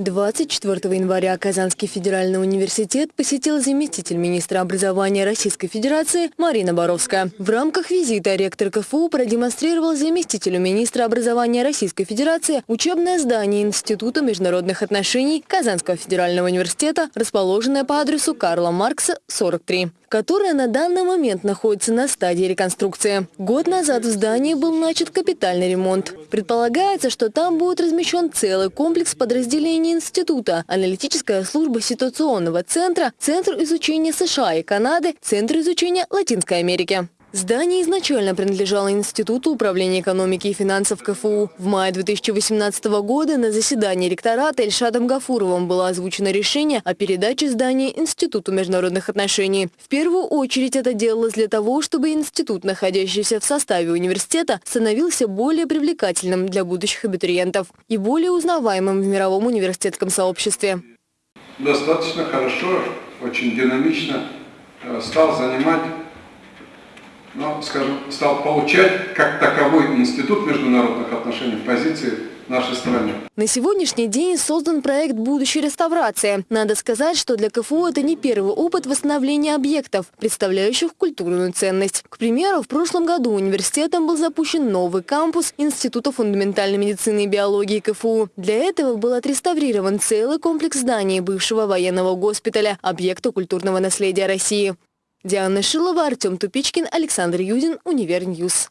24 января Казанский федеральный университет посетил заместитель министра образования Российской Федерации Марина Боровская. В рамках визита ректор КФУ продемонстрировал заместителю министра образования Российской Федерации учебное здание Института международных отношений Казанского федерального университета, расположенное по адресу Карла Маркса, 43 которое на данный момент находится на стадии реконструкции. Год назад в здании был начат капитальный ремонт. Предполагается, что там будет размещен целый комплекс подразделений института, аналитическая служба ситуационного центра, Центр изучения США и Канады, Центр изучения Латинской Америки. Здание изначально принадлежало Институту управления экономики и финансов КФУ. В мае 2018 года на заседании ректората Эльшадом Гафуровым было озвучено решение о передаче здания Институту международных отношений. В первую очередь это делалось для того, чтобы институт, находящийся в составе университета, становился более привлекательным для будущих абитуриентов и более узнаваемым в мировом университетском сообществе. Достаточно хорошо, очень динамично э, стал занимать но, скажем, стал получать как таковой институт международных отношений в позиции нашей страны. На сегодняшний день создан проект будущей реставрации. Надо сказать, что для КФУ это не первый опыт восстановления объектов, представляющих культурную ценность. К примеру, в прошлом году университетом был запущен новый кампус Института фундаментальной медицины и биологии КФУ. Для этого был отреставрирован целый комплекс зданий бывшего военного госпиталя, объекта культурного наследия России. Диана Шилова, Артем Тупичкин, Александр Юдин, Univer News.